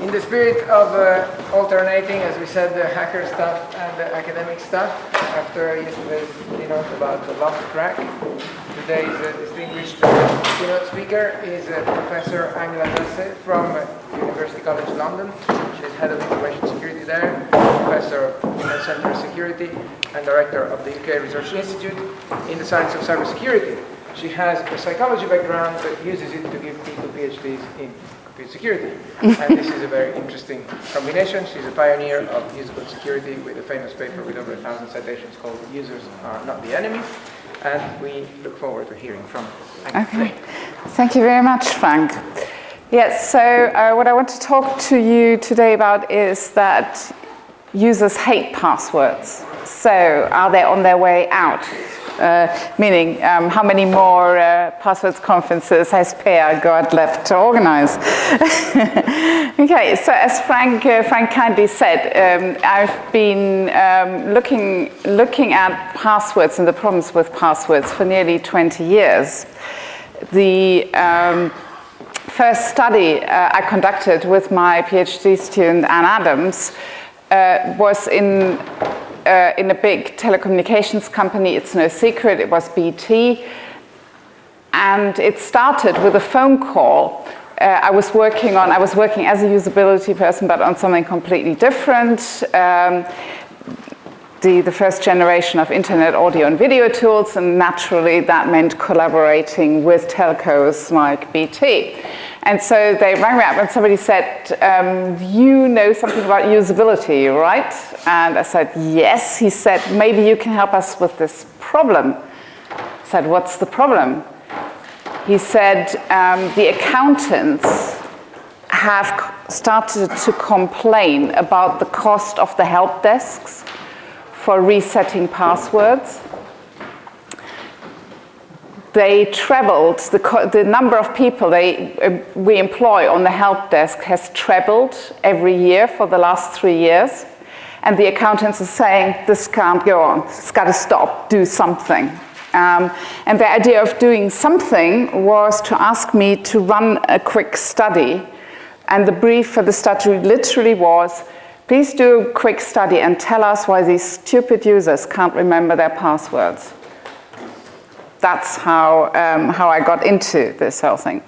In the spirit of uh, alternating, as we said, the hacker stuff and the academic stuff, after yesterday's keynote about the lost track, today's uh, distinguished keynote speaker is uh, Professor Angela Sasse from University College London. She's head of information security there, professor of Center Security, and director of the UK Research Institute in the science of cybersecurity. She has a psychology background but uses it to give people PhDs in security. and this is a very interesting combination. She's a pioneer of usable security with a famous paper with over a thousand citations called Users Are Not the Enemy. And we look forward to hearing from Angela. Okay. Thank you very much, Frank. Yes, so uh, what I want to talk to you today about is that users hate passwords. So are they on their way out? Uh, meaning um, how many more uh, passwords conferences has Per got left to organize? okay, so as Frank, uh, Frank kindly said, um, I've been um, looking, looking at passwords and the problems with passwords for nearly 20 years. The um, first study uh, I conducted with my PhD student Anne Adams uh, was in uh, in a big telecommunications company. It's no secret, it was BT. And it started with a phone call. Uh, I was working on, I was working as a usability person, but on something completely different. Um, the, the first generation of internet audio and video tools, and naturally that meant collaborating with telcos like BT. And so they rang me up and somebody said, um, you know something about usability, right? And I said, yes. He said, maybe you can help us with this problem. I said, what's the problem? He said, um, the accountants have started to complain about the cost of the help desks for resetting passwords they trebled, the, the number of people they, uh, we employ on the help desk has trebled every year for the last three years. And the accountants are saying, this can't go on, it's got to stop, do something. Um, and the idea of doing something was to ask me to run a quick study. And the brief for the study literally was, please do a quick study and tell us why these stupid users can't remember their passwords that's how, um, how I got into this whole thing.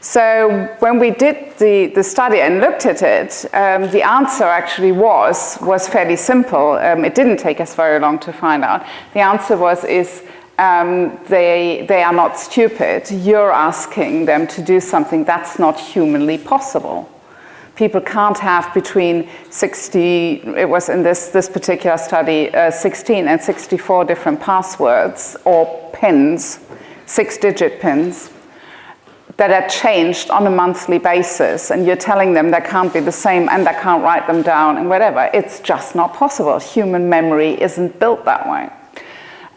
So when we did the, the study and looked at it, um, the answer actually was, was fairly simple. Um, it didn't take us very long to find out. The answer was, is um, they, they are not stupid. You're asking them to do something that's not humanly possible people can't have between 60, it was in this, this particular study, uh, 16 and 64 different passwords or pins, six digit pins, that are changed on a monthly basis and you're telling them they can't be the same and they can't write them down and whatever. It's just not possible. Human memory isn't built that way.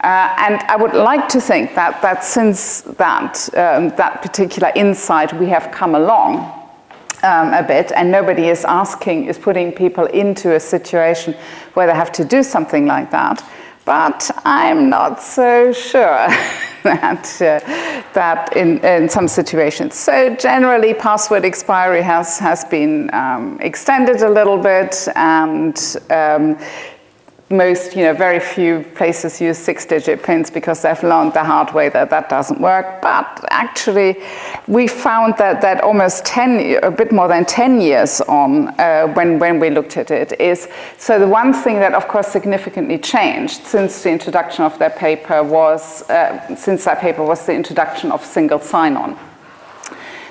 Uh, and I would like to think that, that since that, um, that particular insight we have come along, um, a bit and nobody is asking, is putting people into a situation where they have to do something like that. But I'm not so sure that, uh, that in, in some situations. So generally password expiry has, has been um, extended a little bit and um, most, you know, very few places use six-digit pins because they've learned the hard way that that doesn't work. But actually, we found that, that almost 10, a bit more than 10 years on uh, when, when we looked at it is, so the one thing that of course significantly changed since the introduction of that paper was, uh, since that paper was the introduction of single sign-on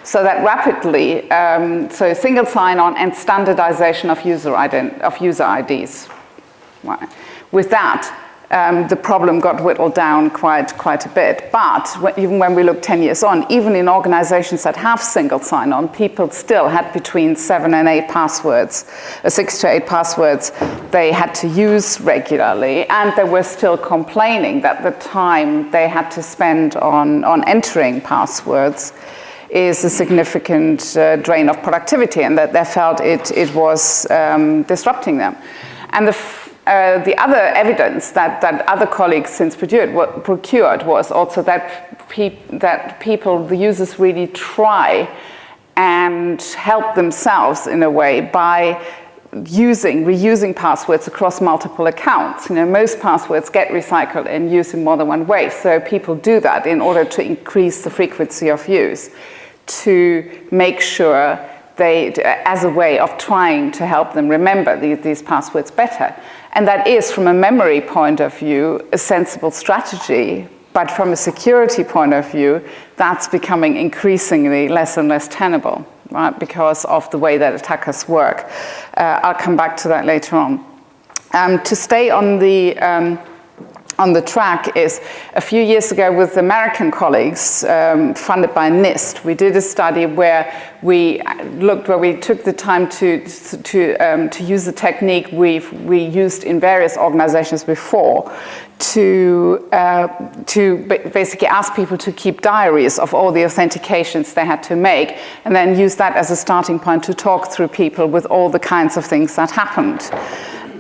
so that rapidly, um, so single sign-on and standardization of user, of user IDs with that, um, the problem got whittled down quite, quite a bit. But even when we look 10 years on, even in organizations that have single sign-on, people still had between seven and eight passwords, uh, six to eight passwords they had to use regularly. And they were still complaining that the time they had to spend on, on entering passwords is a significant uh, drain of productivity and that they felt it, it was um, disrupting them. And the uh, the other evidence that, that other colleagues since procured, procured was also that, that people, the users really try and help themselves in a way by using, reusing passwords across multiple accounts. You know, most passwords get recycled and used in more than one way, so people do that in order to increase the frequency of use, to make sure they, as a way of trying to help them remember these, these passwords better. And that is, from a memory point of view, a sensible strategy, but from a security point of view, that's becoming increasingly less and less tenable right, because of the way that attackers work. Uh, I'll come back to that later on. Um, to stay on the um, on the track is a few years ago with American colleagues um, funded by NIST. We did a study where we looked, where we took the time to, to, um, to use the technique we've we used in various organizations before to, uh, to basically ask people to keep diaries of all the authentications they had to make and then use that as a starting point to talk through people with all the kinds of things that happened.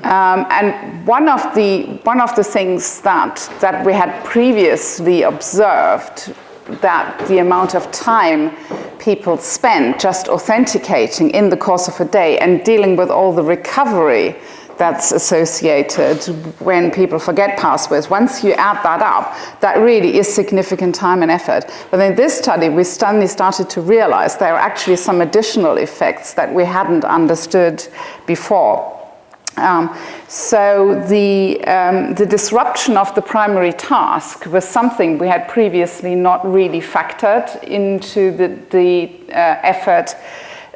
Um, and one of the one of the things that that we had previously observed that the amount of time people spend just authenticating in the course of a day and dealing with all the recovery that's associated when people forget passwords. Once you add that up, that really is significant time and effort. But in this study, we suddenly started to realize there are actually some additional effects that we hadn't understood before. Um, so the, um, the disruption of the primary task was something we had previously not really factored into the, the uh, effort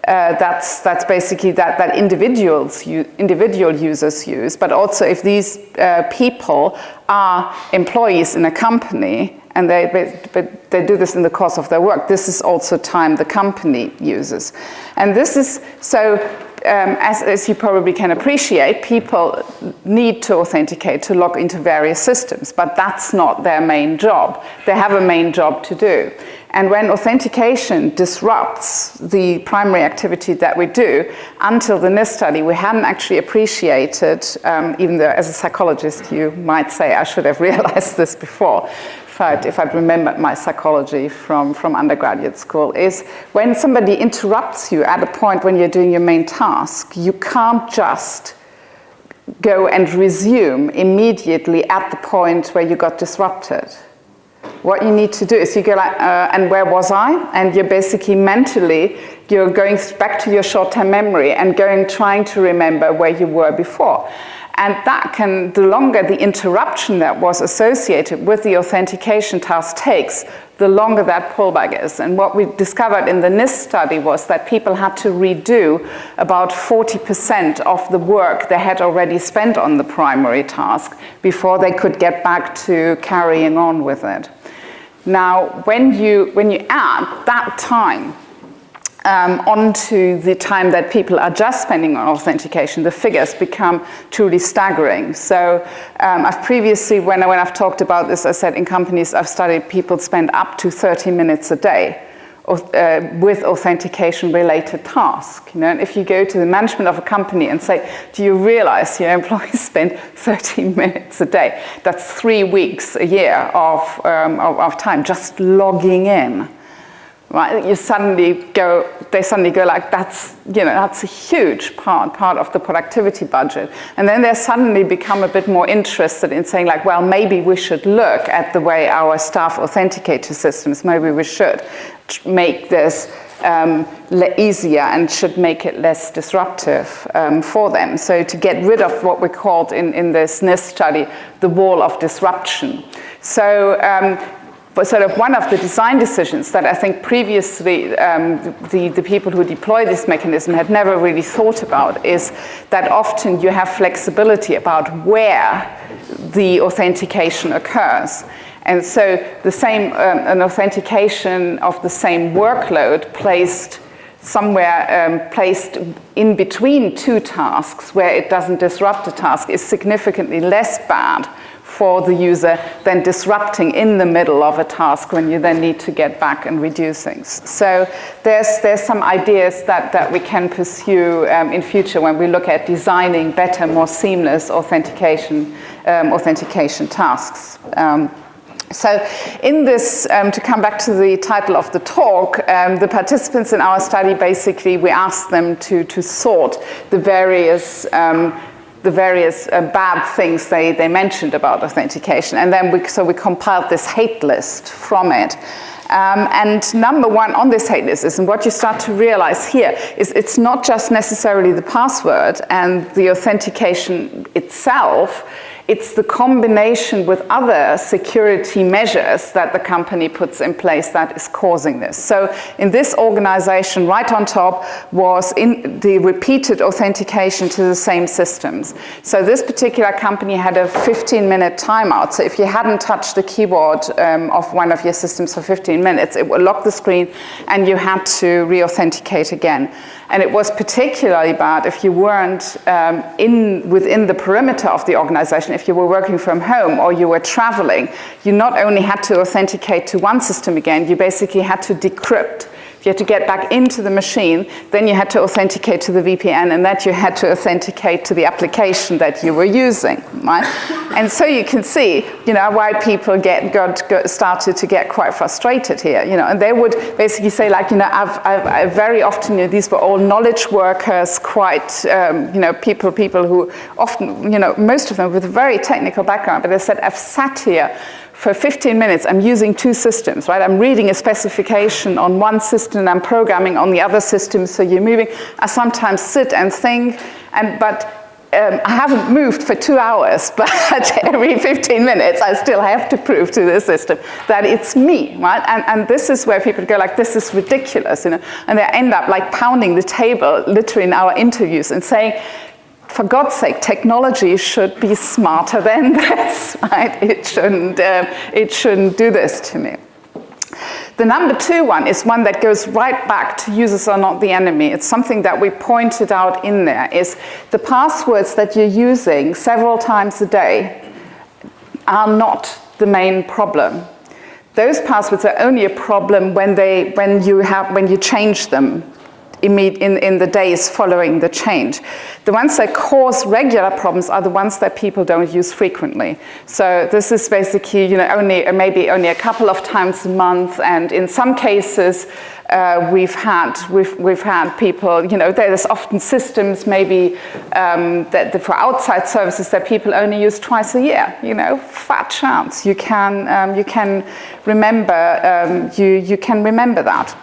uh, that's, that's basically that, that individuals, individual users use, but also if these uh, people are employees in a company and they, but they do this in the course of their work, this is also time the company uses. And this is, so um, as, as, you probably can appreciate, people need to authenticate to log into various systems, but that's not their main job. They have a main job to do. And when authentication disrupts the primary activity that we do, until the NIST study, we hadn't actually appreciated, um, even though as a psychologist you might say I should have realized this before, if I'd remembered my psychology from, from undergraduate school, is when somebody interrupts you at a point when you're doing your main task, you can't just go and resume immediately at the point where you got disrupted what you need to do is you go like, uh, and where was I? And you're basically mentally, you're going back to your short-term memory and going, trying to remember where you were before. And that can, the longer the interruption that was associated with the authentication task takes, the longer that pullback is. And what we discovered in the NIST study was that people had to redo about 40% of the work they had already spent on the primary task before they could get back to carrying on with it. Now, when you, when you add that time um, onto the time that people are just spending on authentication, the figures become truly staggering. So um, I've previously, when, when I've talked about this, I said in companies I've studied, people spend up to 30 minutes a day uh, with authentication related tasks. You know, and if you go to the management of a company and say, do you realize your employees spend 13 minutes a day? That's three weeks a year of, um, of, of time just logging in right? You suddenly go, they suddenly go like, that's, you know, that's a huge part, part of the productivity budget. And then they suddenly become a bit more interested in saying like, well, maybe we should look at the way our staff authenticate to systems. Maybe we should make this um, easier and should make it less disruptive um, for them. So to get rid of what we called in, in this NIST study, the wall of disruption. So um, sort of one of the design decisions that I think previously um, the, the people who deploy this mechanism had never really thought about is that often you have flexibility about where the authentication occurs. And so the same, um, an authentication of the same workload placed somewhere um, placed in between two tasks where it doesn't disrupt a task is significantly less bad for the user than disrupting in the middle of a task when you then need to get back and redo things. So there's, there's some ideas that, that we can pursue um, in future when we look at designing better, more seamless authentication, um, authentication tasks. Um, So in this, um, to come back to the title of the talk, um, the participants in our study, basically, we asked them to, to sort the various um, the various uh, bad things they, they mentioned about authentication. And then we, so we compiled this hate list from it. Um, and number one on this hate list is, and what you start to realize here, is it's not just necessarily the password and the authentication itself, it's the combination with other security measures that the company puts in place that is causing this. So in this organization, right on top was in the repeated authentication to the same systems. So this particular company had a 15 minute timeout. So if you hadn't touched the keyboard um, of one of your systems for 15 minutes, it would lock the screen and you had to re-authenticate again. And it was particularly bad if you weren't um, in, within the perimeter of the organization, if you were working from home or you were traveling, you not only had to authenticate to one system again, you basically had to decrypt you had to get back into the machine, then you had to authenticate to the VPN, and that you had to authenticate to the application that you were using, right? and so you can see, you know, why people get got, got, started to get quite frustrated here, you know, and they would basically say like, you know, I've, I've, I've very often, you know, these were all knowledge workers, quite, um, you know, people, people who often, you know, most of them with a very technical background, but they said, I've sat here for 15 minutes, I'm using two systems, right? I'm reading a specification on one system and I'm programming on the other system, so you're moving. I sometimes sit and think, and, but um, I haven't moved for two hours, but every 15 minutes I still have to prove to the system that it's me, right? And, and this is where people go like, this is ridiculous, you know? And they end up like pounding the table literally in our interviews and saying, for God's sake, technology should be smarter than this, right? It shouldn't, um, it shouldn't do this to me. The number two one is one that goes right back to users are not the enemy. It's something that we pointed out in there is the passwords that you're using several times a day are not the main problem. Those passwords are only a problem when, they, when, you, have, when you change them in, in the days following the change. The ones that cause regular problems are the ones that people don't use frequently. So this is basically, you know, only maybe only a couple of times a month, and in some cases, uh, we've had we've we've had people, you know, there's often systems maybe um, that, that, for outside services that people only use twice a year. You know, fat chance you can um, you can remember um, you you can remember that.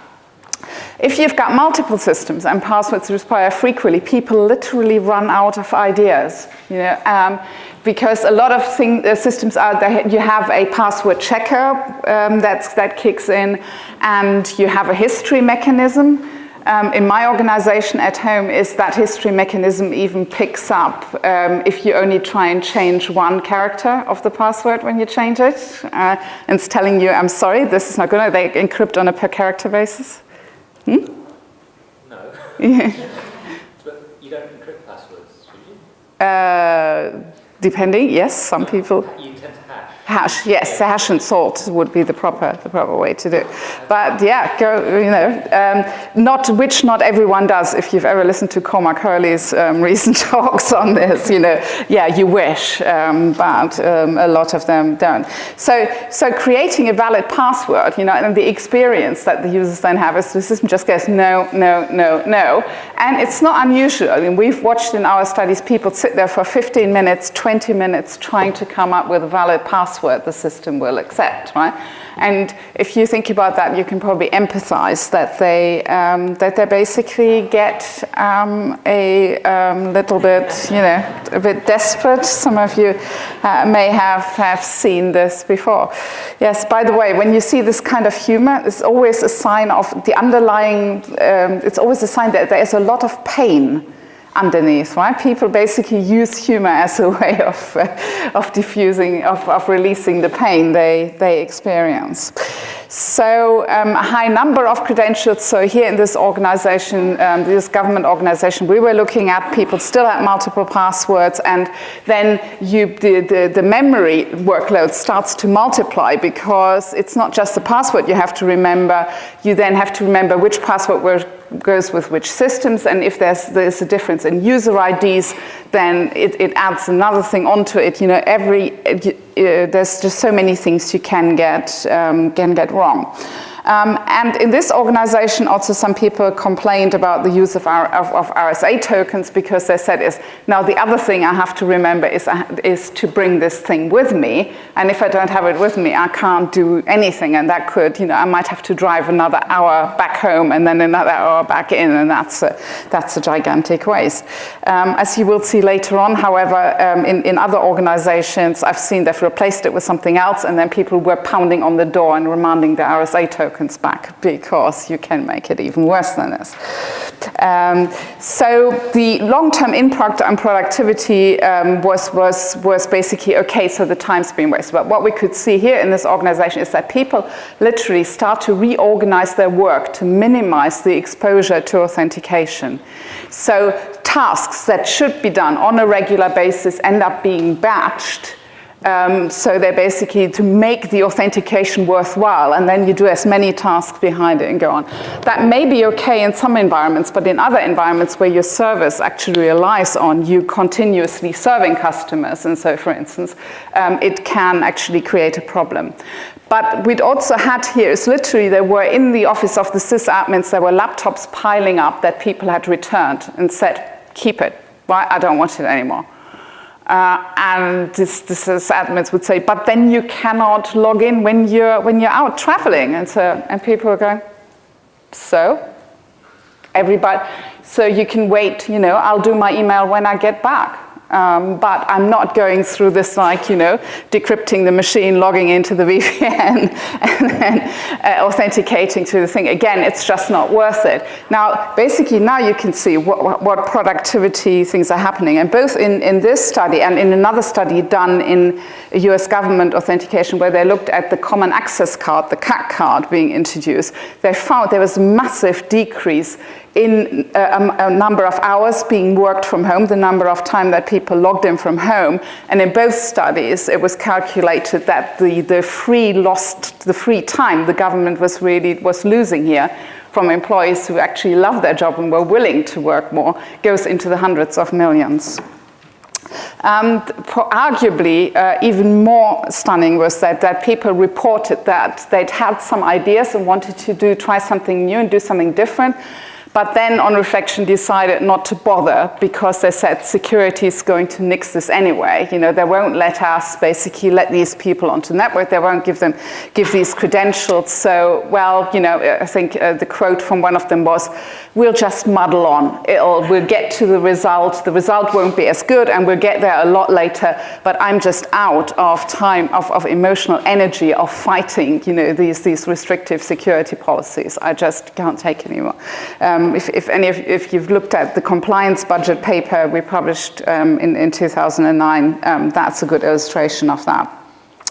If you've got multiple systems and passwords expire frequently, people literally run out of ideas. You know, um, because a lot of thing, uh, systems are that you have a password checker um, that kicks in, and you have a history mechanism. Um, in my organization at home is that history mechanism even picks up um, if you only try and change one character of the password when you change it. Uh, and it's telling you, I'm sorry, this is not good. They encrypt on a per character basis. Hmm? No. but you don't encrypt passwords, should you? Uh, depending, yes, some people. You hash. Yes, hash and salt would be the proper, the proper way to do it. But yeah, go, you know, um, not, which not everyone does. If you've ever listened to Cormac Herley's um, recent talks on this, you know, yeah, you wish, um, but um, a lot of them don't. So, so creating a valid password, you know, and the experience that the users then have is the system just goes no, no, no, no. And it's not unusual. I mean, we've watched in our studies people sit there for 15 minutes, 20 minutes trying to come up with a valid password password the system will accept, right? And if you think about that, you can probably empathize that they, um, that they basically get um, a um, little bit, you know, a bit desperate. Some of you uh, may have, have seen this before. Yes, by the way, when you see this kind of humor, it's always a sign of the underlying, um, it's always a sign that there is a lot of pain underneath, right? People basically use humor as a way of, uh, of diffusing, of, of releasing the pain they, they experience. So um, a high number of credentials. So here in this organization, um, this government organization, we were looking at people still had multiple passwords and then you, the, the, the memory workload starts to multiply because it's not just the password you have to remember, you then have to remember which password goes with which systems, and if there's, there's a difference in user IDs, then it, it adds another thing onto it. You know, every, uh, there's just so many things you can get, um, can get wrong wrong. Um, and in this organization, also some people complained about the use of, our, of, of, RSA tokens because they said is, now the other thing I have to remember is, uh, is to bring this thing with me. And if I don't have it with me, I can't do anything. And that could, you know, I might have to drive another hour back home and then another hour back in. And that's a, that's a gigantic waste. Um, as you will see later on, however, um, in, in other organizations, I've seen they've replaced it with something else. And then people were pounding on the door and demanding the RSA token tokens back because you can make it even worse than this. Um, so the long-term impact on productivity um, was, was, was basically, okay, so the time's been wasted. But what we could see here in this organization is that people literally start to reorganize their work to minimize the exposure to authentication. So tasks that should be done on a regular basis end up being batched um, so they're basically to make the authentication worthwhile, and then you do as many tasks behind it and go on. That may be okay in some environments, but in other environments where your service actually relies on you continuously serving customers, and so for instance, um, it can actually create a problem. But we'd also had here is literally there were in the office of the sysadmins, there were laptops piling up that people had returned and said, keep it, why I don't want it anymore. Uh, and this, this admins would say, but then you cannot log in when you're, when you're out traveling. And, so, and people are going, so? Everybody, so you can wait, you know, I'll do my email when I get back. Um, but I'm not going through this like, you know, decrypting the machine, logging into the VPN, and then uh, authenticating to the thing. Again, it's just not worth it. Now, basically, now you can see what, what productivity things are happening. And both in, in this study and in another study done in US government authentication where they looked at the common access card, the CAC card being introduced, they found there was a massive decrease in a, a, number of hours being worked from home, the number of time that people logged in from home. And in both studies, it was calculated that the, the free lost, the free time the government was really, was losing here from employees who actually love their job and were willing to work more goes into the hundreds of millions. Um, arguably, uh, even more stunning was that, that people reported that they'd had some ideas and wanted to do, try something new and do something different, but then on reflection decided not to bother because they said security is going to nix this anyway. You know, they won't let us basically let these people onto the network. They won't give them, give these credentials. So, well, you know, I think uh, the quote from one of them was, we'll just muddle on. It'll, we'll get to the result. The result won't be as good and we'll get there a lot later, but I'm just out of time, of, of emotional energy of fighting, you know, these, these restrictive security policies. I just can't take anymore. Um, um, if, if, any of, if you've looked at the compliance budget paper we published um, in, in 2009, um, that's a good illustration of that.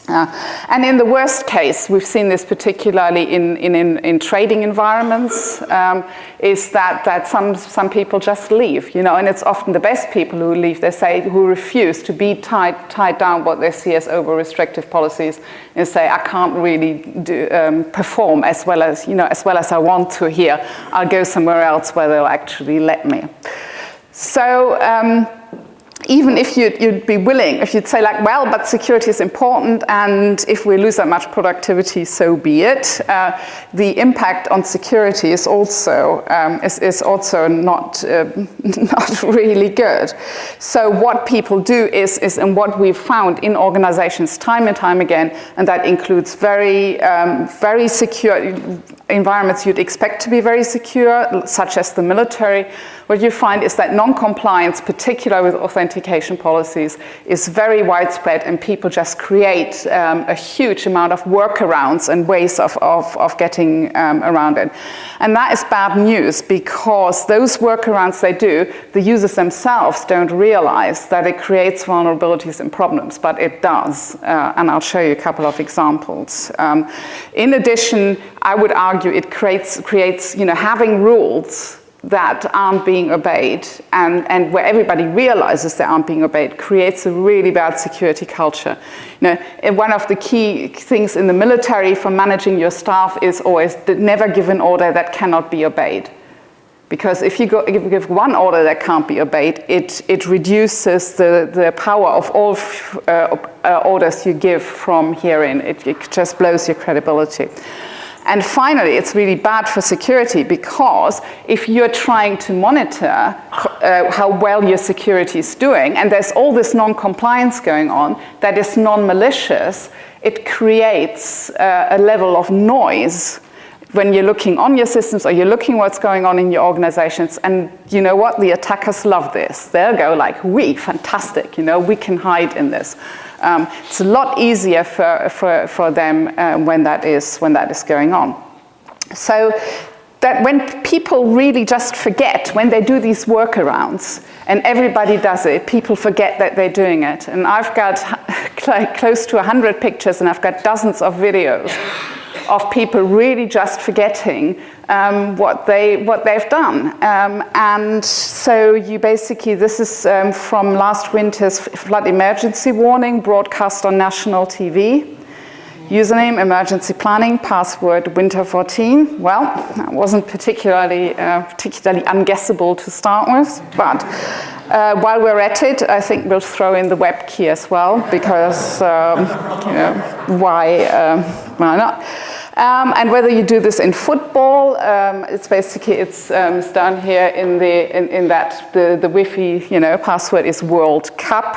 Uh, and in the worst case, we've seen this particularly in, in, in, in trading environments, um, is that, that some, some people just leave, you know, and it's often the best people who leave, they say, who refuse to be tied, tied down what they see as over restrictive policies and say, I can't really do, um, perform as well as, you know, as well as I want to here. I'll go somewhere else where they'll actually let me. So, um, even if you'd, you'd, be willing, if you'd say like, well, but security is important, and if we lose that much productivity, so be it. Uh, the impact on security is also um, is, is, also not uh, not really good. So what people do is is and what we've found in organizations time and time again, and that includes very um, very secure environments you'd expect to be very secure, such as the military. What you find is that non-compliance, particularly with authentication policies is very widespread and people just create um, a huge amount of workarounds and ways of, of, of getting um, around it. And that is bad news because those workarounds they do, the users themselves don't realize that it creates vulnerabilities and problems, but it does. Uh, and I'll show you a couple of examples. Um, in addition, I would argue it creates, creates you know, having rules that aren't being obeyed and, and where everybody realizes they aren't being obeyed creates a really bad security culture. You know, one of the key things in the military for managing your staff is always never give an order that cannot be obeyed. Because if you, go, if you give one order that can't be obeyed, it, it reduces the, the power of all uh, uh, orders you give from herein. It, it just blows your credibility. And finally, it's really bad for security because if you're trying to monitor uh, how well your security is doing, and there's all this non-compliance going on that is non-malicious, it creates uh, a level of noise when you're looking on your systems or you're looking what's going on in your organizations. And you know what? The attackers love this. They'll go like we fantastic. You know we can hide in this um, it's a lot easier for, for, for them um, when, that is, when that is going on. So that when people really just forget, when they do these workarounds, and everybody does it, people forget that they're doing it. And I've got like close to 100 pictures and I've got dozens of videos of people really just forgetting um, what, they, what they've done. Um, and so you basically, this is um, from last winter's flood emergency warning broadcast on national TV. Username, emergency planning, password, winter 14. Well, that wasn't particularly, uh, particularly unguessable to start with, but uh, while we're at it, I think we'll throw in the web key as well, because, um, you know, why, um, why not? Um, and whether you do this in football, um, it's basically, it's, um, it's done here in, the, in, in that the, the Wi-Fi, you know, password is World Cup.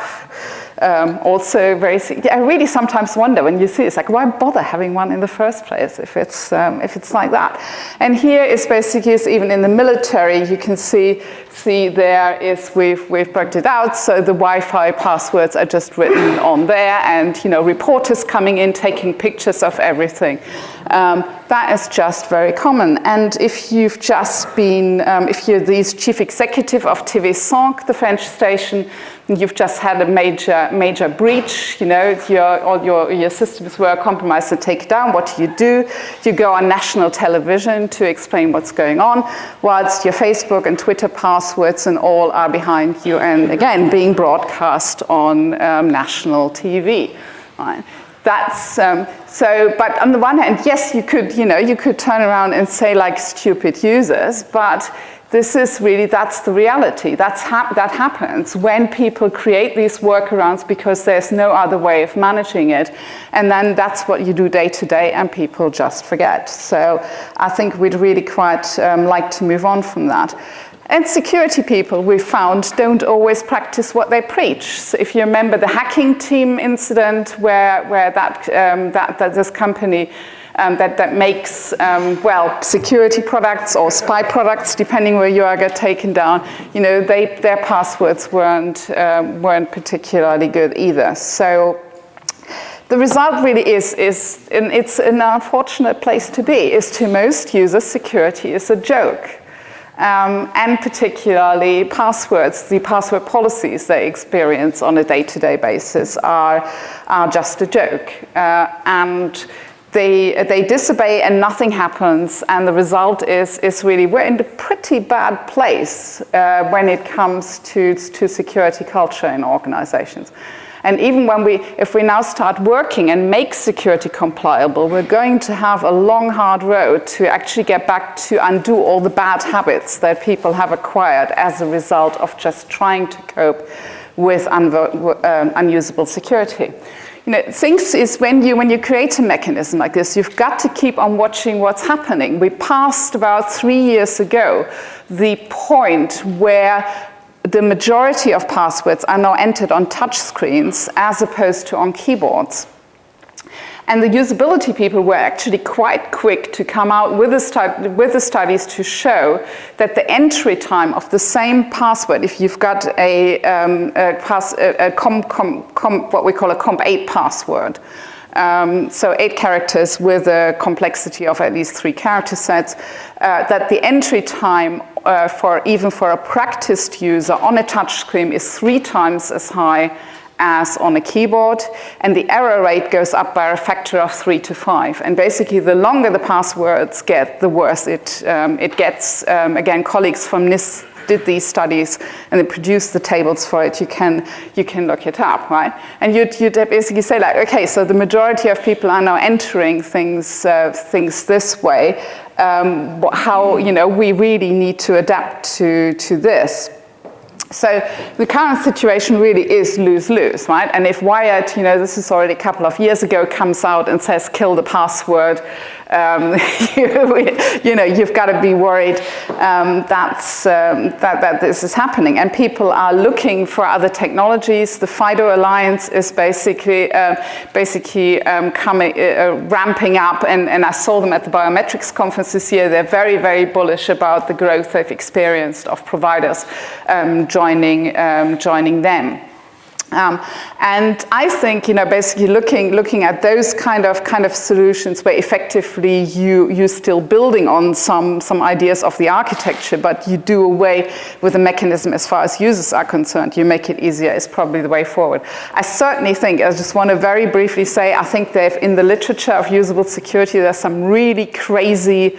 Um, also very, I really sometimes wonder when you see it's like, why bother having one in the first place if it's, um, if it's like that? And here is basically, even in the military, you can see, see there is, we've, we've worked it out, so the Wi-Fi passwords are just written on there and, you know, reporters coming in, taking pictures of everything. Um, that is just very common. And if you've just been, um, if you're the chief executive of TV5, the French station, you've just had a major, major breach, you know, your, all your, your systems were compromised to take down, what do you do? You go on national television to explain what's going on, whilst your Facebook and Twitter passwords and all are behind you and again, being broadcast on um, national TV. Right? That's, um, so, but on the one hand, yes, you could, you know, you could turn around and say like stupid users, but this is really, that's the reality. That's hap that happens when people create these workarounds because there's no other way of managing it. And then that's what you do day to day and people just forget. So I think we'd really quite um, like to move on from that. And security people, we found, don't always practice what they preach. So if you remember the hacking team incident where, where that, um, that, that this company um, that, that makes, um, well, security products or spy products, depending where you are, get taken down, you know, they, their passwords weren't, um, weren't particularly good either. So the result really is, is and it's an unfortunate place to be, is to most users, security is a joke. Um, and particularly passwords, the password policies they experience on a day-to-day -day basis are, are just a joke. Uh, and they, they disobey and nothing happens and the result is, is really we're in a pretty bad place uh, when it comes to, to security culture in organizations. And even when we, if we now start working and make security compliable, we're going to have a long, hard road to actually get back to undo all the bad habits that people have acquired as a result of just trying to cope with un um, unusable security. You know, things is when you, when you create a mechanism like this, you've got to keep on watching what's happening. We passed about three years ago the point where the majority of passwords are now entered on touch screens as opposed to on keyboards. And the usability people were actually quite quick to come out with the, with the studies to show that the entry time of the same password, if you've got a, um, a, pass, a, a what we call a comp8 password, um, so eight characters with a complexity of at least three character sets, uh, that the entry time uh, for even for a practiced user on a touch screen is three times as high as on a keyboard, and the error rate goes up by a factor of three to five. And basically, the longer the passwords get, the worse it, um, it gets. Um, again, colleagues from NIST did these studies and they produced the tables for it, you can, you can look it up, right? And you'd, you'd basically say like, okay, so the majority of people are now entering things, uh, things this way. Um, how, you know, we really need to adapt to, to this. So the current situation really is lose-lose, right? And if Wired, you know, this is already a couple of years ago, comes out and says kill the password, um, you, you, know, you've got to be worried um, that's, um, that, that this is happening. And people are looking for other technologies. The FIDO Alliance is basically, uh, basically um, coming, uh, uh, ramping up, and, and I saw them at the biometrics conference this year. They're very, very bullish about the growth they've experienced of providers um, joining, um, joining them. Um, and I think, you know, basically looking, looking at those kind of, kind of solutions where effectively you, you're still building on some, some ideas of the architecture, but you do away with the mechanism as far as users are concerned. You make it easier is probably the way forward. I certainly think, I just want to very briefly say, I think they've, in the literature of usable security, there's some really crazy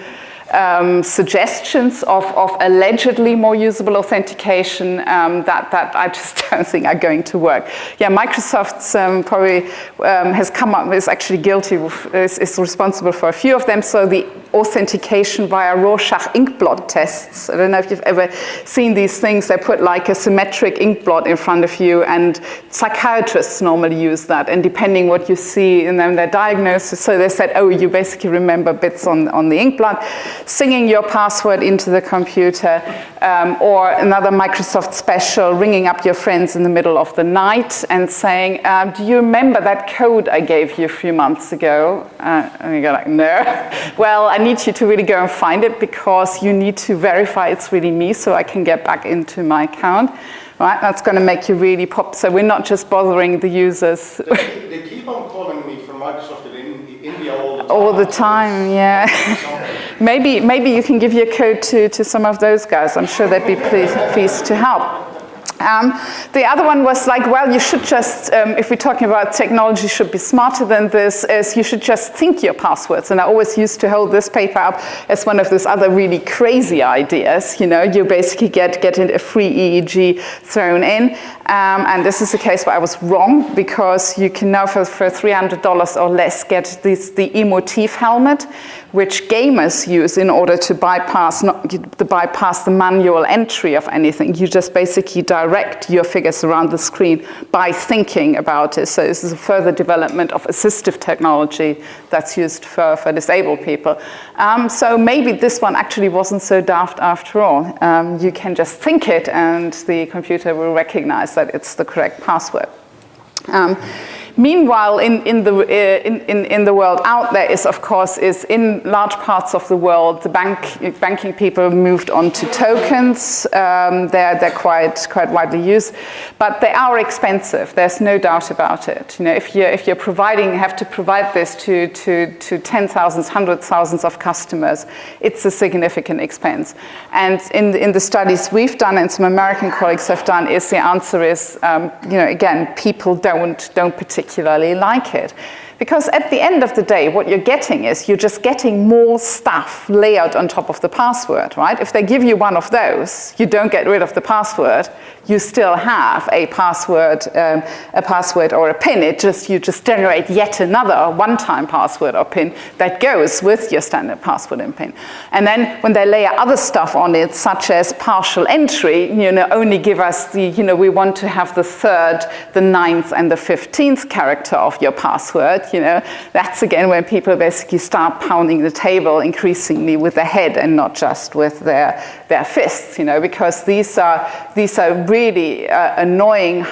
um, suggestions of, of, allegedly more usable authentication um, that, that I just don't think are going to work. Yeah, Microsoft um, probably um, has come up, is actually guilty, is, is, responsible for a few of them. So the authentication via Rorschach ink blot tests. I don't know if you've ever seen these things. They put like a symmetric ink blot in front of you and psychiatrists normally use that. And depending what you see in them, their diagnosis, so they said, oh, you basically remember bits on, on the ink blot singing your password into the computer, um, or another Microsoft special, ringing up your friends in the middle of the night and saying, um, do you remember that code I gave you a few months ago? Uh, and you go like, no. well, I need you to really go and find it because you need to verify it's really me so I can get back into my account. Right, that's going to make you really pop. So we're not just bothering the users. They, they keep on calling me from Microsoft in India all the time. All the time, yeah. Maybe, maybe you can give your code to, to some of those guys. I'm sure they'd be pleased, to help. Um, the other one was like, well, you should just, um, if we're talking about technology should be smarter than this, is you should just think your passwords. And I always used to hold this paper up as one of those other really crazy ideas. You know, you basically get, get a free EEG thrown in. Um, and this is a case where I was wrong because you can now for, for $300 or less get this, the Emotiv helmet, which gamers use in order to bypass, not, to bypass the manual entry of anything. You just basically direct your figures around the screen by thinking about it. So this is a further development of assistive technology that's used for, for disabled people. Um, so maybe this one actually wasn't so daft after all. Um, you can just think it and the computer will recognize that it's the correct password. Um, Meanwhile, in, in, the, uh, in, in, in, the world out there is, of course, is in large parts of the world, the bank, banking people moved on to tokens. Um, they're, they're quite, quite widely used, but they are expensive. There's no doubt about it. You know, if you're, if you're providing, have to provide this to, to, to 10,000, hundreds, thousands of customers, it's a significant expense. And in, in the studies we've done and some American colleagues have done is the answer is, um, you know, again, people don't, don't particularly particularly like it. Because at the end of the day, what you're getting is you're just getting more stuff layered on top of the password, right? If they give you one of those, you don't get rid of the password, you still have a password, um, a password or a PIN. It just, you just generate yet another one-time password or PIN that goes with your standard password and PIN. And then when they layer other stuff on it, such as partial entry, you know, only give us the, you know, we want to have the third, the ninth, and the 15th character of your password. You know, that's again when people basically start pounding the table increasingly with their head and not just with their, their fists, you know, because these are, these are really uh, annoying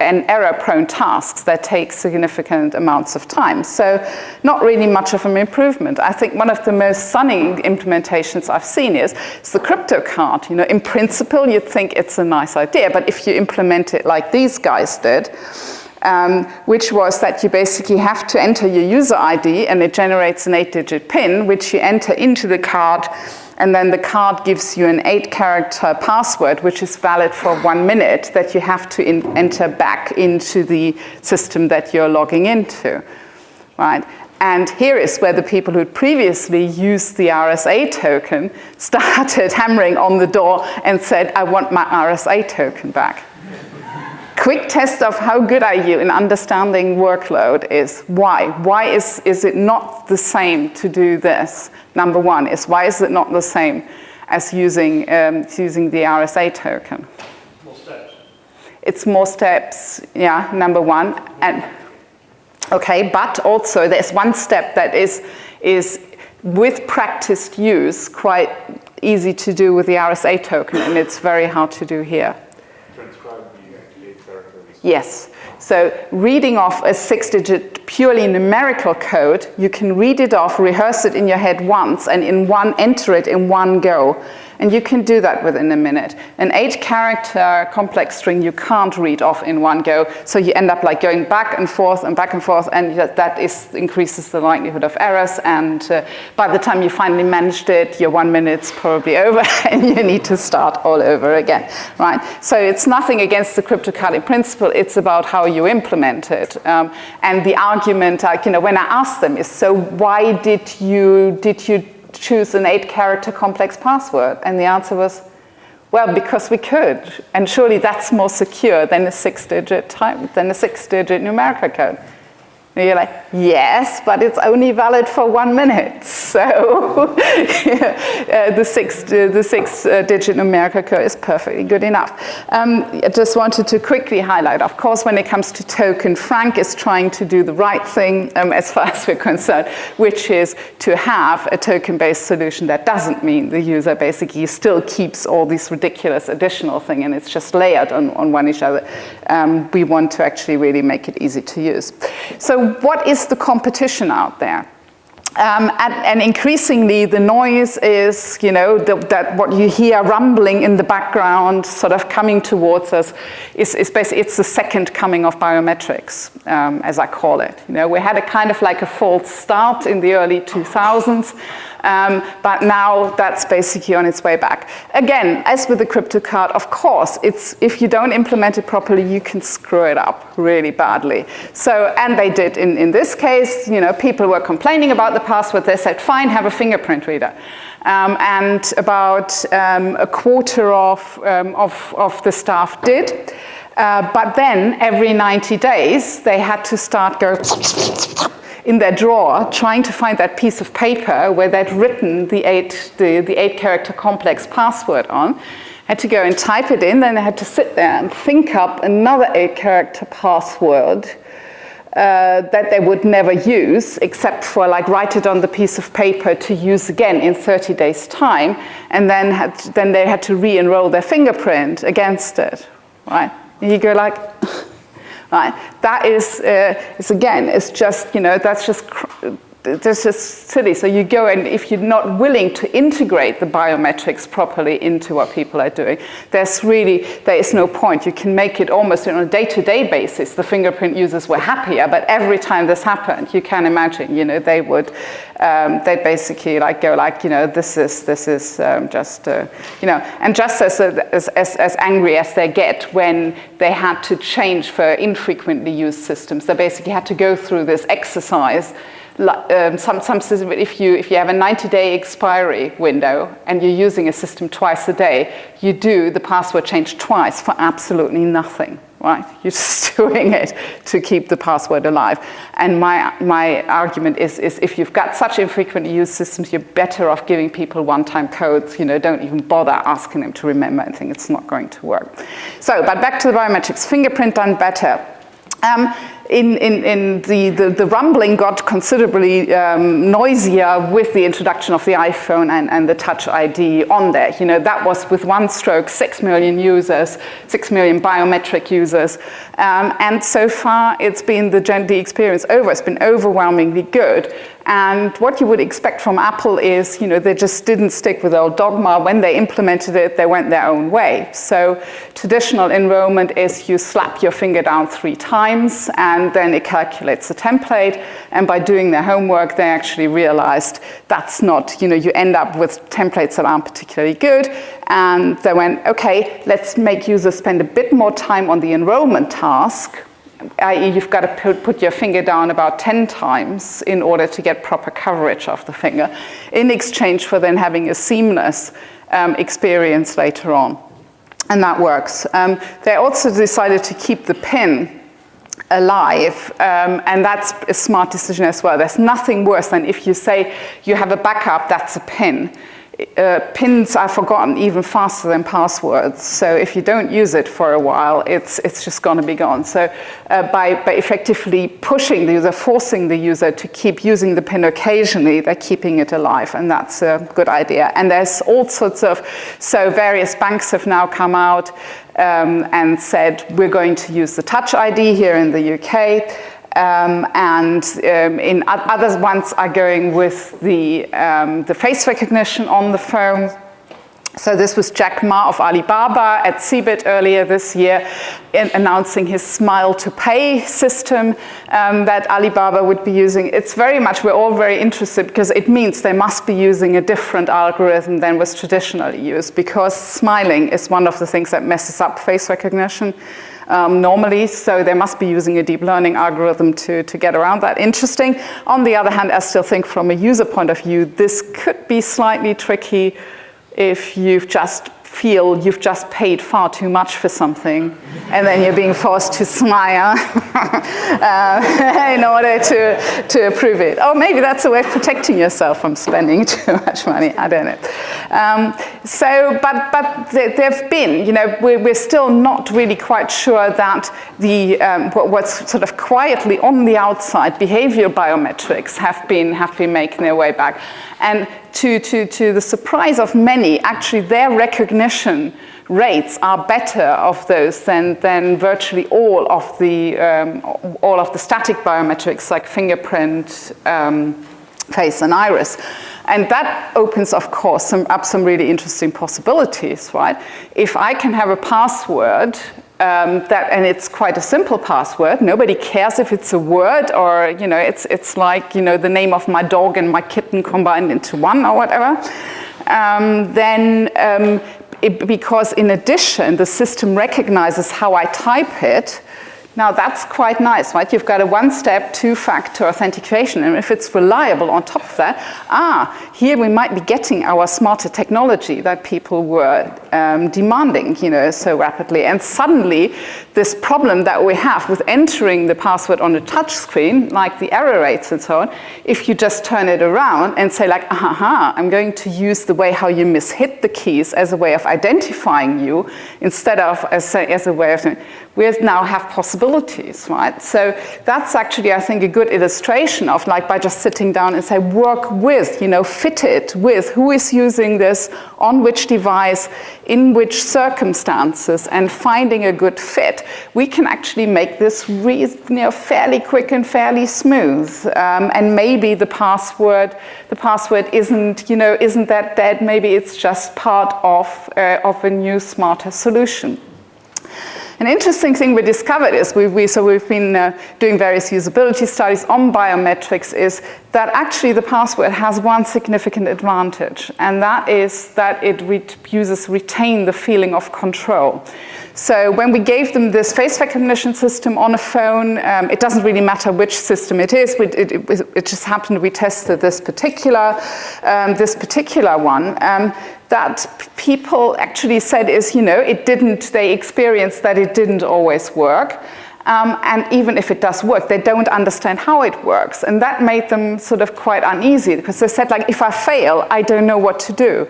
and error-prone tasks that take significant amounts of time. So not really much of an improvement. I think one of the most stunning implementations I've seen is, is the crypto card. You know, in principle, you'd think it's a nice idea, but if you implement it like these guys did, um, which was that you basically have to enter your user ID and it generates an eight digit PIN, which you enter into the card and then the card gives you an eight character password, which is valid for one minute that you have to enter back into the system that you're logging into, right? And here is where the people who previously used the RSA token started hammering on the door and said, I want my RSA token back. Quick test of how good are you in understanding workload is why? Why is, is it not the same to do this? Number one is why is it not the same as using, um, using the RSA token? More steps. It's more steps, yeah, number one. And Okay, but also there's one step that is, is with practiced use quite easy to do with the RSA token and it's very hard to do here. Transcribe the eight characters. Yes. So reading off a six-digit purely numerical code, you can read it off, rehearse it in your head once, and in one enter it in one go. And you can do that within a minute. An eight character complex string you can't read off in one go, so you end up like going back and forth and back and forth, and that is, increases the likelihood of errors. And uh, by the time you finally managed it, your one minute's probably over, and you need to start all over again, right? So it's nothing against the cryptocurrency principle, it's about how you implement it. Um, and the argument, like, you know, when I ask them is, so why did you, did you choose an eight character complex password? And the answer was, well, because we could. And surely that's more secure than a six digit type, than a six digit numerical code. And you're like, yes, but it's only valid for one minute. So uh, the six, uh, the six uh, digit numerical code is perfectly good enough. Um, I just wanted to quickly highlight, of course, when it comes to token, Frank is trying to do the right thing um, as far as we're concerned, which is to have a token-based solution that doesn't mean the user basically still keeps all these ridiculous additional thing and it's just layered on, on one each other. Um, we want to actually really make it easy to use. So what is the competition out there? Um, and, and, increasingly the noise is, you know, the, that what you hear rumbling in the background, sort of coming towards us, is, is basically, it's the second coming of biometrics, um, as I call it. You know, we had a kind of like a false start in the early 2000s, um, but now that's basically on its way back. Again, as with the crypto card, of course, it's, if you don't implement it properly, you can screw it up really badly. So, and they did in, in this case, you know, people were complaining about the password. They said, fine, have a fingerprint reader. Um, and about um, a quarter of, um, of, of the staff did. Uh, but then every 90 days, they had to start go in their drawer trying to find that piece of paper where they'd written the eight, the, the eight character complex password on. Had to go and type it in, then they had to sit there and think up another eight character password uh, that they would never use except for like write it on the piece of paper to use again in 30 days time and then, had, then they had to re-enroll their fingerprint against it, right? And you go like, right? That is, uh, is again, it's just, you know, that's just, that's just silly. So you go and if you're not willing to integrate the biometrics properly into what people are doing, there's really, there is no point. You can make it almost on a day-to-day -day basis. The fingerprint users were happier, but every time this happened, you can imagine, you know, they would, um, they basically like go like, you know, this is, this is um, just, uh, you know, and just as, as, as angry as they get when they had to change for infrequently used systems, they basically had to go through this exercise um, some, some system, if you, if you have a 90-day expiry window and you're using a system twice a day, you do the password change twice for absolutely nothing, right? You're just doing it to keep the password alive. And my, my argument is, is if you've got such infrequently used systems, you're better off giving people one-time codes, you know, don't even bother asking them to remember anything, it's not going to work. So, but back to the biometrics, fingerprint done better. Um, in, in, in the, the, the, rumbling got considerably um, noisier with the introduction of the iPhone and, and the Touch ID on there. You know, that was with one stroke, six million users, six million biometric users. Um, and so far, it's been the, the experience over. It's been overwhelmingly good. And what you would expect from Apple is, you know, they just didn't stick with old dogma. When they implemented it, they went their own way. So traditional enrollment is you slap your finger down three times and then it calculates the template. And by doing their homework, they actually realized that's not, you know, you end up with templates that aren't particularly good. And they went, okay, let's make users spend a bit more time on the enrollment task i.e. you've got to put, your finger down about 10 times in order to get proper coverage of the finger, in exchange for then having a seamless um, experience later on. And that works. Um, they also decided to keep the pin alive, um, and that's a smart decision as well. There's nothing worse than if you say you have a backup, that's a pin uh, pins are forgotten even faster than passwords. So if you don't use it for a while, it's, it's just going to be gone. So uh, by, by effectively pushing the user, forcing the user to keep using the pin occasionally, they're keeping it alive. And that's a good idea. And there's all sorts of, so various banks have now come out um, and said, we're going to use the Touch ID here in the UK. Um, and um, in other ones are going with the, um, the face recognition on the phone. So this was Jack Ma of Alibaba at CeBIT earlier this year announcing his Smile to Pay system um, that Alibaba would be using. It's very much, we're all very interested because it means they must be using a different algorithm than was traditionally used because smiling is one of the things that messes up face recognition um, normally, so they must be using a deep learning algorithm to, to get around that. Interesting. On the other hand, I still think from a user point of view, this could be slightly tricky if you've just feel you've just paid far too much for something and then you're being forced to smile uh, in order to, to approve it. Or maybe that's a way of protecting yourself from spending too much money, I don't know. Um, so, but, but there have been, you know, we're, we're, still not really quite sure that the, um, what's sort of quietly on the outside, behavioral biometrics have been, have been making their way back. And to, to, to the surprise of many, actually their recognition rates are better of those than, than virtually all of the, um, all of the static biometrics like fingerprint, um, face and iris. And that opens, of course, some, up some really interesting possibilities, right? If I can have a password um, that, and it's quite a simple password. Nobody cares if it's a word or, you know, it's, it's like, you know, the name of my dog and my kitten combined into one or whatever. Um, then, um, it, because in addition, the system recognizes how I type it, now that's quite nice, right? You've got a one-step, two-factor authentication, and if it's reliable on top of that, ah, here we might be getting our smarter technology that people were um, demanding, you know, so rapidly. And suddenly, this problem that we have with entering the password on a touch screen, like the error rates and so on, if you just turn it around and say like, aha, I'm going to use the way how you mishit the keys as a way of identifying you, instead of as a, as a way of, we now have possibilities, right? So that's actually, I think, a good illustration of like by just sitting down and say, work with, you know, fit it with who is using this, on which device, in which circumstances, and finding a good fit, we can actually make this you know, fairly quick and fairly smooth. Um, and maybe the password, the password isn't, you know, isn't that dead. Maybe it's just part of, uh, of a new, smarter solution. An interesting thing we discovered is, we, we so we've been uh, doing various usability studies on biometrics, is that actually the password has one significant advantage, and that is that it re users retain the feeling of control. So when we gave them this face recognition system on a phone, um, it doesn't really matter which system it is. It, it, it just happened we tested this particular, um, this particular one. Um, that people actually said is, you know, it didn't, they experienced that it didn't always work. Um, and even if it does work, they don't understand how it works. And that made them sort of quite uneasy because they said like, if I fail, I don't know what to do.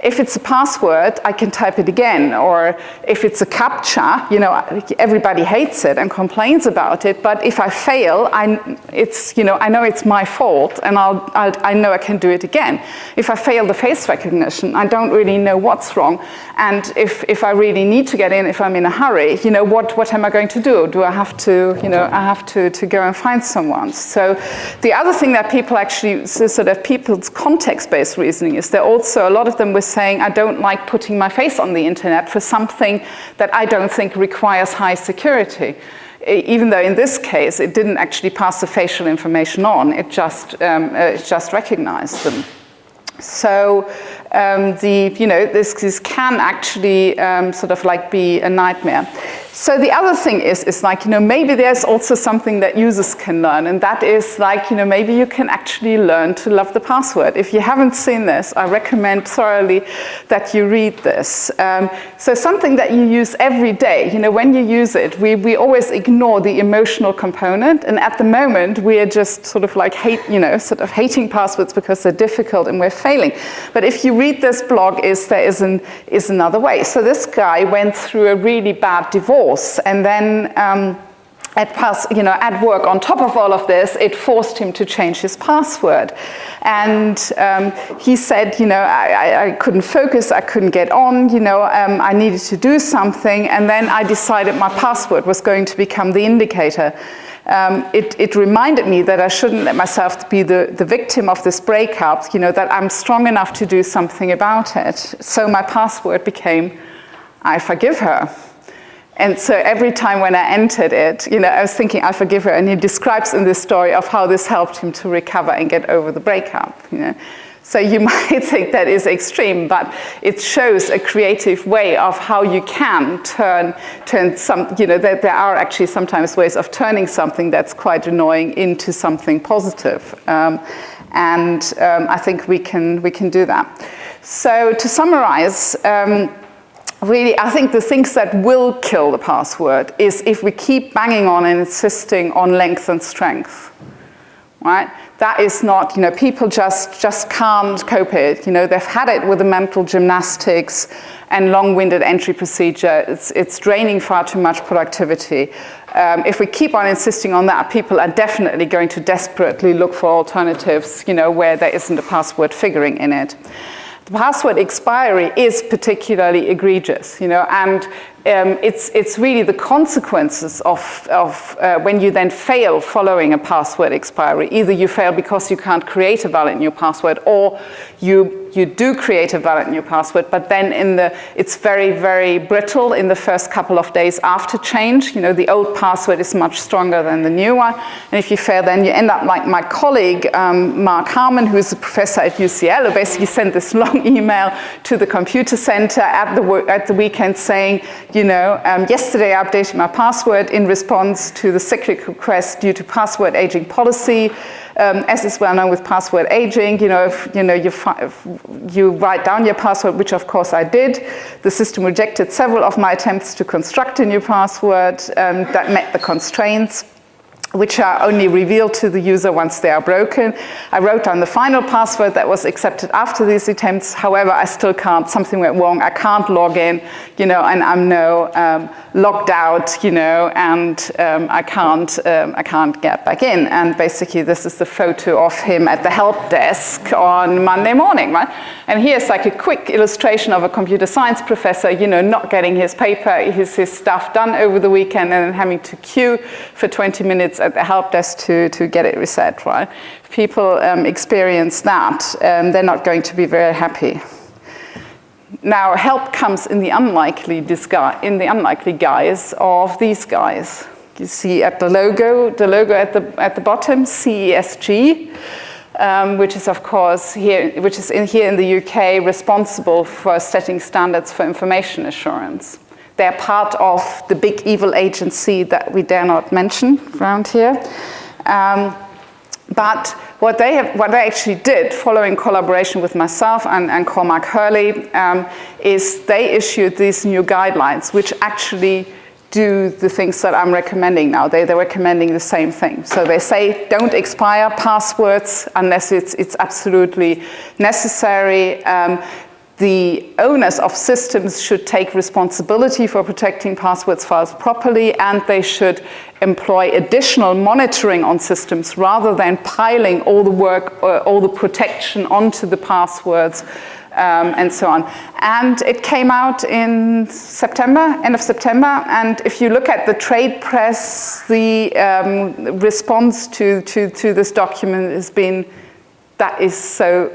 If it's a password, I can type it again. Or if it's a CAPTCHA, you know, everybody hates it and complains about it. But if I fail, I, it's, you know, I know it's my fault and I'll, I'll, I know I can do it again. If I fail the face recognition, I don't really know what's wrong. And if, if I really need to get in, if I'm in a hurry, you know, what, what am I going to do? Do I have to, you know, I have to, to go and find someone. So the other thing that people actually, so sort of people's context-based reasoning is there also, a lot of them were saying, I don't like putting my face on the internet for something that I don't think requires high security. Even though in this case, it didn't actually pass the facial information on, it just, um, uh, it just recognized them. So um, the, you know, this, this can actually um, sort of like be a nightmare. So the other thing is, is like, you know, maybe there's also something that users can learn, and that is like, you know, maybe you can actually learn to love the password. If you haven't seen this, I recommend thoroughly that you read this. Um, so something that you use every day, you know, when you use it, we, we always ignore the emotional component, and at the moment, we are just sort of like hate, you know, sort of hating passwords because they're difficult and we're failing. But if you read this blog, is there is, an, is another way. So this guy went through a really bad divorce And then um, at, pass, you know, at work, on top of all of this, it forced him to change his password. And um, he said, you know, I, I, couldn't focus, I couldn't get on, you know, um, I needed to do something. And then I decided my password was going to become the indicator. Um, it, it, reminded me that I shouldn't let myself be the, the victim of this breakup, you know, that I'm strong enough to do something about it. So my password became, I forgive her. And so every time when I entered it, you know, I was thinking, I forgive her. And he describes in this story of how this helped him to recover and get over the breakup, you know. So you might think that is extreme, but it shows a creative way of how you can turn, turn some, you know, that there are actually sometimes ways of turning something that's quite annoying into something positive. Um, and um, I think we can, we can do that. So to summarize, um, really, I think the things that will kill the password is if we keep banging on and insisting on length and strength, right? That is not, you know, people just, just can't cope it. You know, they've had it with the mental gymnastics and long-winded entry procedure. It's, it's draining far too much productivity. Um, if we keep on insisting on that, people are definitely going to desperately look for alternatives, you know, where there isn't a password figuring in it password expiry is particularly egregious, you know, and um, it's, it's really the consequences of, of uh, when you then fail following a password expiry. Either you fail because you can't create a valid new password or you, you do create a valid new password, but then in the, it's very, very brittle in the first couple of days after change. You know, the old password is much stronger than the new one. And if you fail, then you end up like my colleague, um, Mark Handley, who's a professor at UCL, who basically sent this long email to the computer center at the, at the weekend saying, you know, um, yesterday I updated my password in response to the cyclic request due to password aging policy. Um, as is well known with password aging, you know, if you know you, if you write down your password, which of course I did, the system rejected several of my attempts to construct a new password um, that met the constraints which are only revealed to the user once they are broken. I wrote down the final password that was accepted after these attempts. However, I still can't, something went wrong. I can't log in, you know, and I'm now um, logged out, you know, and um, I can't, um, I can't get back in. And basically this is the photo of him at the help desk on Monday morning, right? And here's like a quick illustration of a computer science professor, you know, not getting his paper, his, his stuff done over the weekend and then having to queue for 20 minutes at the help desk to, to get it reset, right? If people um, experience that, um, they're not going to be very happy. Now, help comes in the unlikely disguise, in the unlikely guise of these guys. You see at the logo, the logo at the at the bottom, CESG, um, which is of course here, which is in here in the UK, responsible for setting standards for information assurance. They're part of the big evil agency that we dare not mention around here. Um, but what they, have, what they actually did, following collaboration with myself and, and Cormac Herley, um, is they issued these new guidelines, which actually do the things that I'm recommending now. They, they're recommending the same thing. So they say don't expire passwords unless it's, it's absolutely necessary. Um, the owners of systems should take responsibility for protecting passwords files properly and they should employ additional monitoring on systems rather than piling all the work, uh, all the protection onto the passwords um, and so on. And it came out in September, end of September, and if you look at the trade press, the um, response to, to, to this document has been, that is so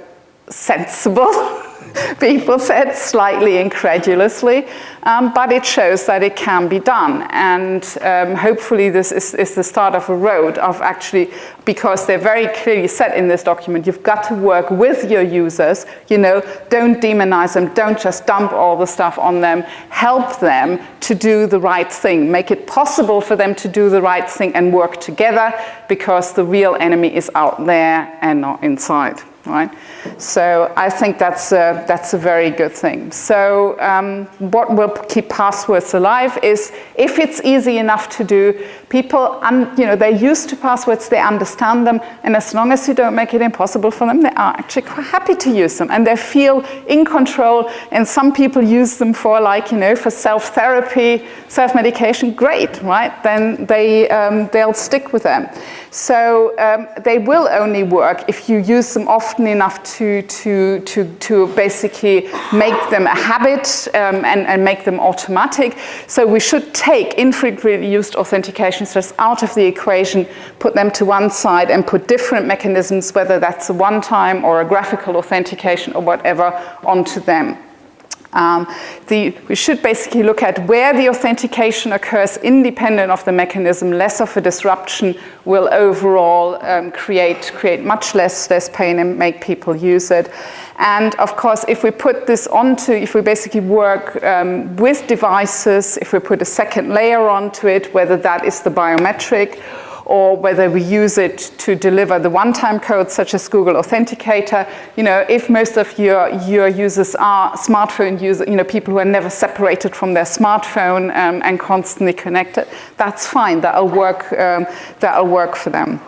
sensible. people said, slightly incredulously, um, but it shows that it can be done. And um, hopefully this is, is, the start of a road of actually, because they're very clearly said in this document, you've got to work with your users, you know, don't demonize them, don't just dump all the stuff on them, help them to do the right thing, make it possible for them to do the right thing and work together because the real enemy is out there and not inside right? So I think that's a, that's a very good thing. So um, what will keep passwords alive is if it's easy enough to do, people, you know, they're used to passwords, they understand them, and as long as you don't make it impossible for them, they are actually quite happy to use them, and they feel in control, and some people use them for like, you know, for self-therapy, self-medication, great, right? Then they, um, they'll stick with them. So um, they will only work if you use them often enough to, to, to, to basically make them a habit um, and, and make them automatic. So we should take infrequently used authentication just out of the equation, put them to one side and put different mechanisms, whether that's a one-time or a graphical authentication or whatever, onto them. Um, the, we should basically look at where the authentication occurs independent of the mechanism. Less of a disruption will overall um, create, create much less, less pain and make people use it. And of course, if we put this onto, if we basically work um, with devices, if we put a second layer onto it, whether that is the biometric or whether we use it to deliver the one-time code such as Google Authenticator. You know, if most of your, your users are smartphone users, you know, people who are never separated from their smartphone um, and constantly connected, that's fine, that'll work, um, that'll work for them.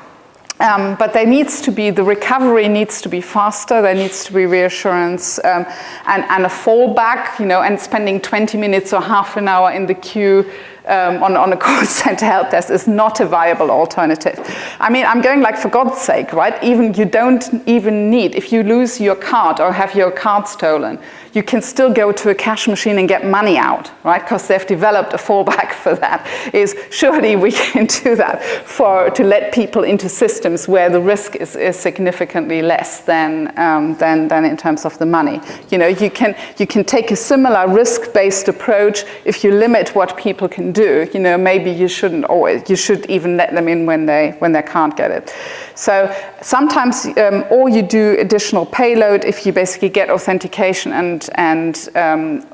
Um, but there needs to be, the recovery needs to be faster, there needs to be reassurance um, and, and, a fallback, you know, and spending 20 minutes or half an hour in the queue um, on, on a call center help desk is not a viable alternative. I mean, I'm going like, for God's sake, right? Even you don't even need, if you lose your card or have your card stolen, you can still go to a cash machine and get money out, right? Because they've developed a fallback for that. Is surely we can do that for to let people into systems where the risk is, is significantly less than, um, than, than in terms of the money. You know, you can, you can take a similar risk-based approach if you limit what people can do. You know, maybe you shouldn't always, you should even let them in when they, when they can't get it. So sometimes, um, or you do additional payload if you basically get authentication and, and um,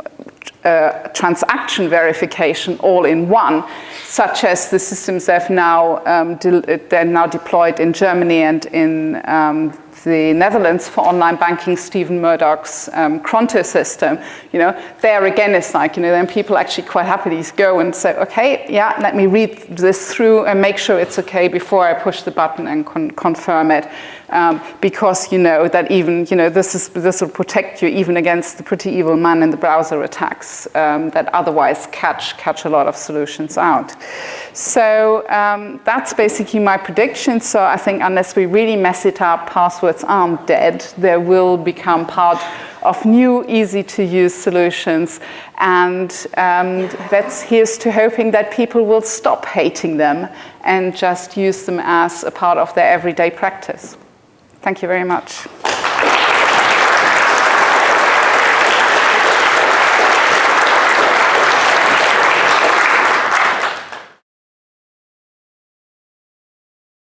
uh, transaction verification all in one, such as the systems they've now, um, they're now deployed in Germany and in um, the Netherlands for online banking, Stephen Murdoch's um, Cronto system, you know, there again it's like, you know, then people actually quite happily go and say, okay, yeah, let me read this through and make sure it's okay before I push the button and con confirm it um, because you know that even, you know, this, is, this will protect you even against the pretty evil man in the browser attacks um, that otherwise catch, catch a lot of solutions out. So um, that's basically my prediction. So I think unless we really mess it up, passwords aren't dead. They will become part of new, easy to use solutions. And um, that's, here's to hoping that people will stop hating them and just use them as a part of their everyday practice. Thank you very much.